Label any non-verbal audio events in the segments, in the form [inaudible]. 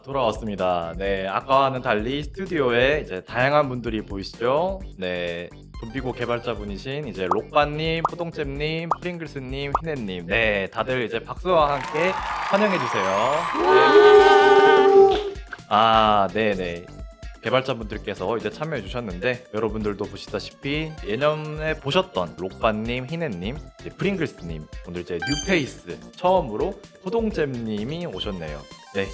아, 돌아왔습니다. 네, 아까와는 달리 스튜디오에 이제 다양한 분들이 보이시죠? 네, 좀비고 개발자분이신 이제 록바님, 포동잼님, 프링글스님, 휘네님, 네, 다들 이제 박수와 함께 환영해 주세요. 네. 아, 네, 네. 개발자분들께서 이제 참여해 주셨는데 여러분들도 보시다시피 예년에 보셨던 록바님, 희네님, 프링글스님 오늘 이제 뉴페이스 처음으로 호동잼님이 오셨네요. 네,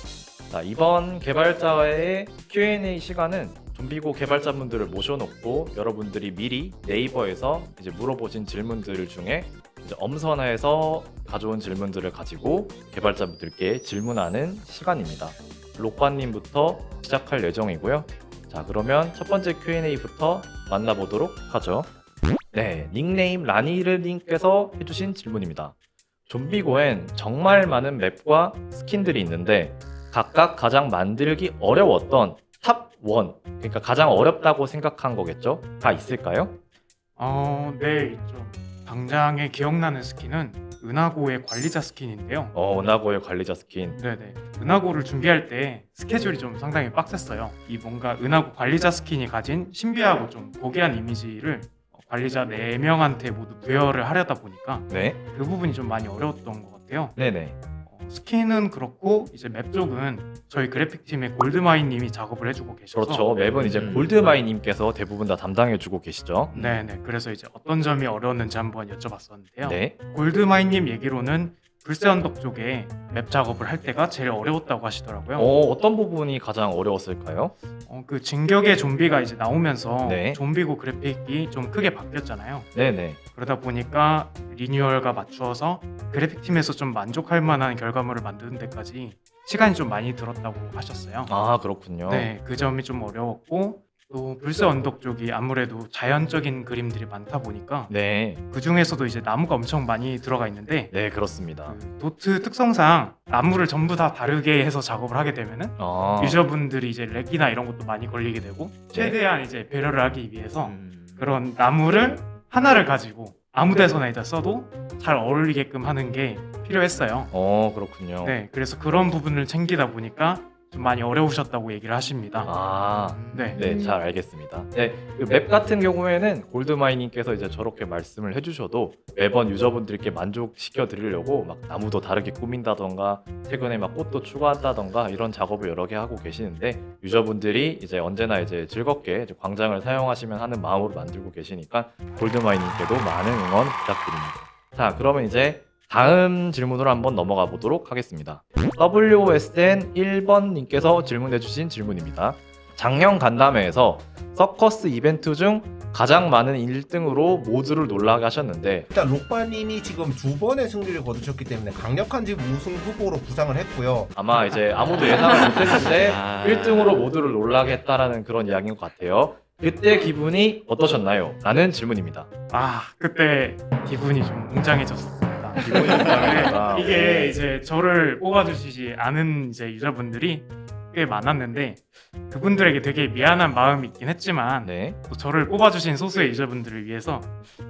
자 이번 개발자의 Q&A 시간은 좀비고 개발자분들을 모셔놓고 여러분들이 미리 네이버에서 이제 물어보신 질문들 중에 이제 엄선해서 가져온 질문들을 가지고 개발자분들께 질문하는 시간입니다. 록바님부터 시작할 예정이고요. 자 그러면 첫 번째 Q&A부터 만나보도록 하죠. 네, 닉네임 라니르님께서 해주신 질문입니다. 좀비고엔 정말 많은 map과 스킨들이 있는데 각각 가장 만들기 어려웠던 top 1, 그러니까 가장 어렵다고 생각한 거겠죠? 다 있을까요? 어, 네, 있죠. 당장에 기억나는 스킨은 은하고의 관리자 스킨인데요. 어, 은하고의 관리자 스킨. 네네. 은하고를 준비할 때 스케줄이 좀 상당히 빡셌어요. 이 뭔가 은하고 관리자 스킨이 가진 신비하고 좀 고귀한 이미지를 어, 관리자 4명한테 모두 부여를 하려다 보니까 네, 그 부분이 좀 많이 어려웠던 것 같아요. 네네. 어, 스킨은 그렇고 이제 맵 쪽은 저희 그래픽팀의 골드마인님이 작업을 해주고 계셔서 그렇죠. 맵은 이제 음. 골드마이님께서 대부분 다 담당해주고 계시죠. 네네. 그래서 이제 어떤 점이 어려웠는지 한번 여쭤봤었는데요. 네, 골드마인님 얘기로는 불새 언덕 쪽에 맵 작업을 할 때가 제일 어려웠다고 하시더라고요. 어, 어떤 부분이 가장 어려웠을까요? 어, 그 진격의 좀비가 이제 나오면서 네. 좀비고 그래픽이 좀 크게 바뀌었잖아요. 네네. 그러다 보니까 리뉴얼과 맞추어서 그래픽 팀에서 좀 만족할 만한 결과물을 만드는 데까지 시간이 좀 많이 들었다고 하셨어요. 아 그렇군요. 네, 그 점이 좀 어려웠고 또 불새 언덕 쪽이 아무래도 자연적인 그림들이 많다 보니까 네, 그 중에서도 이제 나무가 엄청 많이 들어가 있는데 네 그렇습니다. 그 도트 특성상 나무를 전부 다 다르게 해서 작업을 하게 되면은 아, 유저분들이 이제 렉이나 이런 것도 많이 걸리게 되고 최대한 이제 배려를 하기 위해서 음. 그런 나무를 하나를 가지고 아무 데서나 일단 써도 잘 어울리게끔 하는 게 필요했어요. 어 그렇군요. 네, 그래서 그런 부분을 챙기다 보니까 좀 많이 어려우셨다고 얘기를 하십니다. 아, 네, 네, 잘 알겠습니다. 네, 그 맵 같은 경우에는 골드마이님께서 이제 저렇게 말씀을 해주셔도 매번 유저분들께 만족시켜 드리려고 막 나무도 다르게 꾸민다던가 최근에 막 꽃도 추가한다던가 이런 작업을 여러 개 하고 계시는데 유저분들이 이제 언제나 이제 즐겁게 이제 광장을 사용하시면 하는 마음으로 만들고 계시니까 골드마이님께도 많은 응원 부탁드립니다. 자, 그러면 이제 다음 질문으로 한번 넘어가 보도록 하겠습니다. WSN 1번님께서 질문해 주신 질문입니다. 작년 간담회에서 서커스 이벤트 중 가장 많은 1등으로 모두를 놀라게 하셨는데 일단 록바님이 지금 두 번의 승리를 거두셨기 때문에 강력한 지금 우승 후보로 부상을 했고요. 아마 이제 아무도 예상을 못했는데 [laughs] 아. 1등으로 모두를 놀라게 했다라는 그런 이야기인 것 같아요. 그때 기분이 어떠셨나요? 라는 질문입니다. 아 그때 기분이 좀 웅장해졌습니 다. 기분이 웅장했다. 이게 이제 저를 뽑아주시지 않은 이제 유저분들이 꽤 많았는데 그분들에게 되게 미안한 마음이 있긴 했지만 네, 또 저를 뽑아주신 소수의 유저분들을 위해서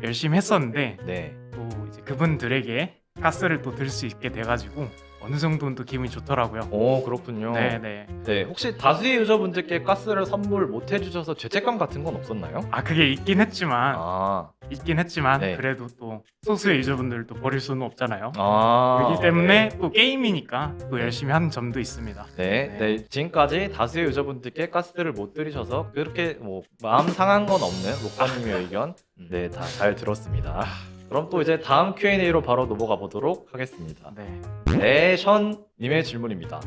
열심히 했었는데 네. 또 이제 그분들에게 가스를 또 들 수 있게 돼가지고 어느 정도는 또 기분이 좋더라고요. 오 그렇군요. 네네. 네, 혹시 다수의 유저분들께 가스를 선물 못 해주셔서 죄책감 같은 건 없었나요? 아 그게 있긴 했지만 아, 있긴 했지만 네. 그래도 또 소수의 유저분들을 또 버릴 수는 없잖아요. 아 그렇기 때문에 또 게임이니까 또 열심히 하는 점도 있습니다. 네, 네, 지금까지 다수의 유저분들께 가스를 못 들이셔서 그렇게 뭐 마음 상한 건 없는 록바님의 [laughs] 의견, 네, 다 잘 들었습니다. 그럼 또 이제 다음 Q&A로 바로 넘어가 보도록 하겠습니다. 네. 네션님의 질문입니다.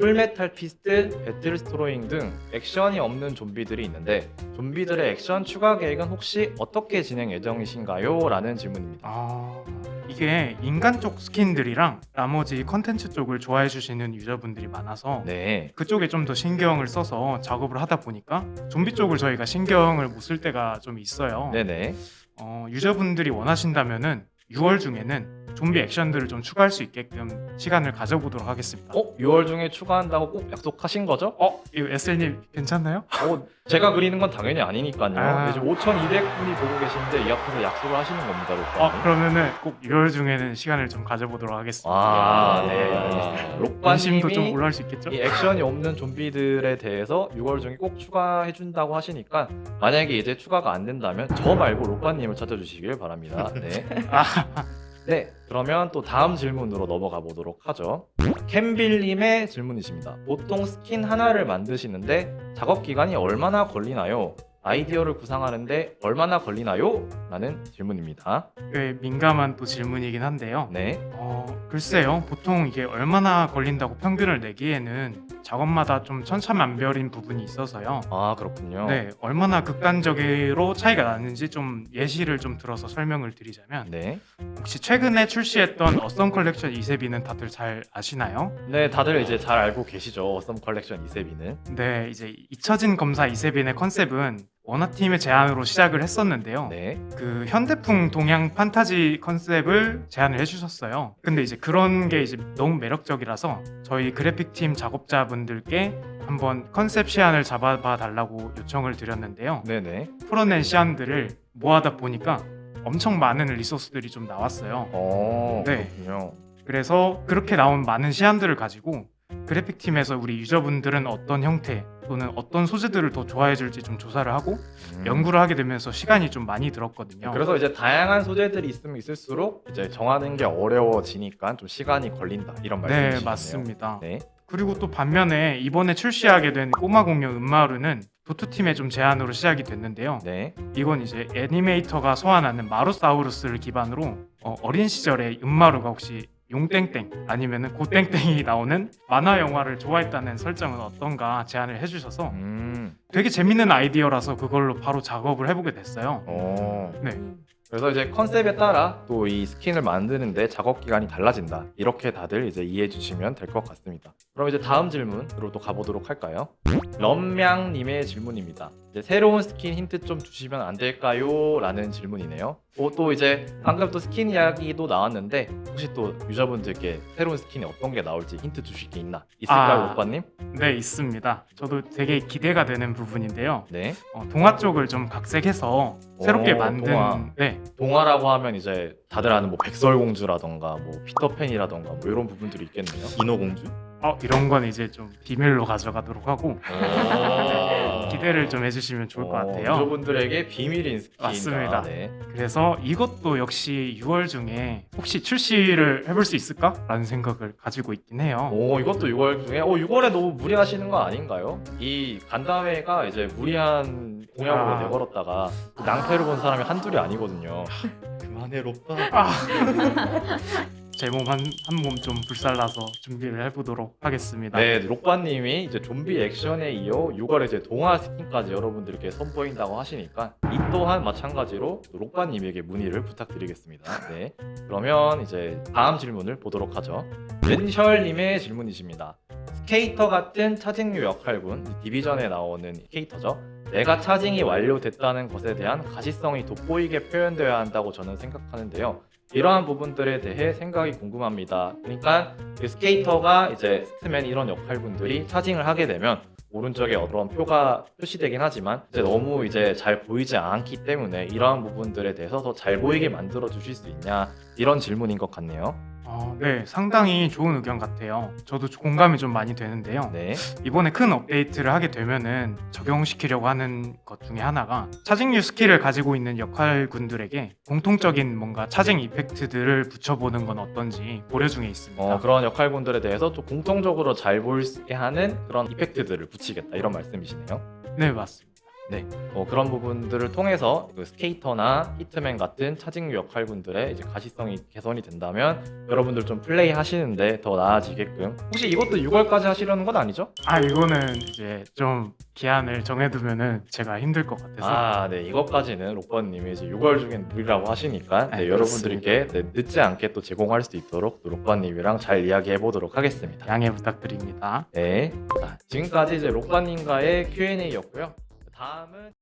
풀메탈 피스트, 배틀 스트로잉 등 액션이 없는 좀비들이 있는데 좀비들의 액션 추가 계획은 혹시 어떻게 진행 예정이신가요? 라는 질문입니다. 아 이게 인간 쪽 스킨들이랑 나머지 컨텐츠 쪽을 좋아해 주시는 유저분들이 많아서 네, 그쪽에 좀 더 신경을 써서 작업을 하다 보니까 좀비 쪽을 저희가 신경을 못 쓸 때가 좀 있어요. 네네. 어, 유저분들이 원하신다면은 6월 중에는 좀비 액션들을 좀 추가할 수 있게끔 시간을 가져보도록 하겠습니다. 어? 6월 중에 추가한다고 꼭 약속하신 거죠? 어, 이거 SL님 괜찮나요? 어, 제가 그리는 건 당연히 아니니까요. 아. 지금 5,200분이 보고 계신데 이 앞에서 약속을 하시는 겁니다, 어, 록바님. 그러면은 꼭 6월 중에는 시간을 좀 가져보도록 하겠습니다. 아, 네, 알겠습니다. [laughs] 관심도 좀 올라올 수 있겠죠? 이 액션이 없는 좀비들에 대해서 6월 중에 꼭 추가해준다고 하시니까 만약에 이제 추가가 안 된다면 저 말고 록바님을 찾아주시길 바랍니다. 네. 아, [laughs] 네, 그러면 또 다음 질문으로 넘어가 보도록 하죠. 캠빌님의 질문이십니다. 보통 스킨 하나를 만드시는데 작업 기간이 얼마나 걸리나요? 아이디어를 구상하는데 얼마나 걸리나요? 라는 질문입니다. 꽤 민감한 또 질문이긴 한데요. 네, 어, 글쎄요. 보통 이게 얼마나 걸린다고 평균을 내기에는 작업마다 좀 천차만별인 부분이 있어서요. 아 그렇군요. 네, 얼마나 극단적으로 차이가 나는지 좀 예시를 좀 들어서 설명을 드리자면 네, 혹시 최근에 출시했던 어썸 컬렉션 이세빈은 다들 잘 아시나요? 네, 다들 이제 잘 알고 계시죠. 어썸 컬렉션 이세빈은. 네, 이제 잊혀진 검사 이세빈의 컨셉은 원화팀의 제안으로 시작을 했었는데요. 네, 그 현대풍 동양 판타지 컨셉을 제안을 해주셨어요. 근데 이제 그런 게 이제 너무 매력적이라서 저희 그래픽 팀 작업자분들께 한번 컨셉 시안을 잡아봐 달라고 요청을 드렸는데요. 네, 네. 풀어낸 시안들을 모아다 보니까 엄청 많은 리소스들이 좀 나왔어요. 어, 네. 그렇군요. 그래서 그렇게 나온 많은 시안들을 가지고 그래픽 팀에서 우리 유저분들은 어떤 형태 또는 어떤 소재들을 더 좋아해 줄지 좀 조사를 하고 음. 연구를 하게 되면서 시간이 좀 많이 들었거든요. 그래서 이제 다양한 소재들이 있으면 있을수록 이제 정하는 게 어려워지니까 좀 시간이 걸린다 이런 네, 말씀이시네요. 맞습니다. 네. 그리고 또 반면에 이번에 출시하게 된 꼬마 공룡 음마루는 도트 팀의 좀 제안으로 시작이 됐는데요. 네. 이건 이제 애니메이터가 소환하는 마루사우루스를 기반으로 어, 어린 시절에 음마루가 혹시 용땡땡 아니면은 고땡땡이 나오는 만화 영화를 좋아했다는 설정은 어떤가 제안을 해주셔서 음. 되게 재밌는 아이디어라서 그걸로 바로 작업을 해보게 됐어요. 어. 네. 그래서 이제 컨셉에 따라 또 이 스킨을 만드는데 작업 기간이 달라진다. 이렇게 다들 이제 이해해 주시면 될 것 같습니다. 그럼 이제 다음 질문으로 또 가보도록 할까요? 럼명님의 질문입니다. 이제 새로운 스킨 힌트 좀 주시면 안 될까요? 라는 질문이네요. 어, 또 이제 방금 또 스킨 이야기도 나왔는데 혹시 또 유저분들께 새로운 스킨이 어떤 게 나올지 힌트 주실 게 있나? 있을까요, 아. 오빠님? 네, 있습니다. 저도 되게 기대가 되는 부분인데요. 네. 어, 동화 쪽을 좀 각색해서 새롭게 오, 만든 동화. 네, 동화라고 하면 이제 다들 아는 뭐 백설공주라던가 뭐 피터팬이라던가 뭐 이런 부분들이 있겠네요. 인어공주? 어, 이런 건 이제 좀 비밀로 가져가도록 하고 [laughs] 기대를 좀 해주시면 좋을 것 어, 같아요. 유저분들에게 비밀인 스킨. 맞습니다. 네. 그래서 이것도 역시 6월 중에 혹시 출시를 해볼 수 있을까 라는 생각을 가지고 있긴 해요. 오 이것도 6월 중에 어 6월에 너무 무리하시는 거 아닌가요? 이 간담회가 이제 무리한 공약으로 아. 내걸었다가 그 낭패를 본 사람이 한둘이 아니거든요. 그만해 롭다. [laughs] 제 몸 한 한 몸 좀 불살라서 준비를 해보도록 하겠습니다. 네, 록바님이 이제 좀비 액션에 이어 6월에 이제 동화 스킨까지 여러분들께 선보인다고 하시니까 이 또한 마찬가지로 록바님에게 문의를 부탁드리겠습니다. 네, 그러면 이제 다음 질문을 보도록 하죠. 렌셜님의 질문이십니다. 스케이터 같은 차징류 역할군 이 디비전에 나오는 캐릭터죠. 내가 차징이 완료됐다는 것에 대한 가시성이 돋보이게 표현되어야 한다고 저는 생각하는데요. 이러한 부분들에 대해 생각이 궁금합니다. 그러니까 그 스케이터가 이제 스트맨 이런 역할분들이 차징을 하게 되면 오른쪽에 어떤 표가 표시되긴 하지만 이제 너무 이제 잘 보이지 않기 때문에 이러한 부분들에 대해서 더 잘 보이게 만들어 주실 수 있냐 이런 질문인 것 같네요. 어, 네, 상당히 좋은 의견 같아요. 저도 공감이 좀 많이 되는데요. 네. 이번에 큰 업데이트를 하게 되면은 적용시키려고 하는 것 중에 하나가 차징류 스킬을 가지고 있는 역할군들에게 공통적인 뭔가 charging effect들을 붙여보는 건 어떤지 고려 중에 있습니다. 어, 그런 역할분들에 대해서 좀 공통적으로 잘 있게 하는 그런 이펙트들을 붙이겠다 이런 말씀이시네요. 네, 맞습니다. 어, 그런 부분들을 통해서 그 스케이터나 히트맨 같은 차징류 역할분들의 이제 가시성이 개선이 된다면 여러분들 좀 플레이 하시는데 더 나아지게끔 혹시 이것도 6월까지 하시려는 건 아니죠? 아, 이거는 이제 좀 기한을 정해두면은 제가 힘들 것 같아서 아, 네 이것까지는 록바님이 이제 6월 중엔 무리라고 하시니까 네, 네, 여러분들께 네, 늦지 않게 또 제공할 수 있도록 또 록바님이랑 잘 이야기해 보도록 하겠습니다. 양해 부탁드립니다. 네, 자, 지금까지 이제 록바님과의 Q&A였고요. 다음은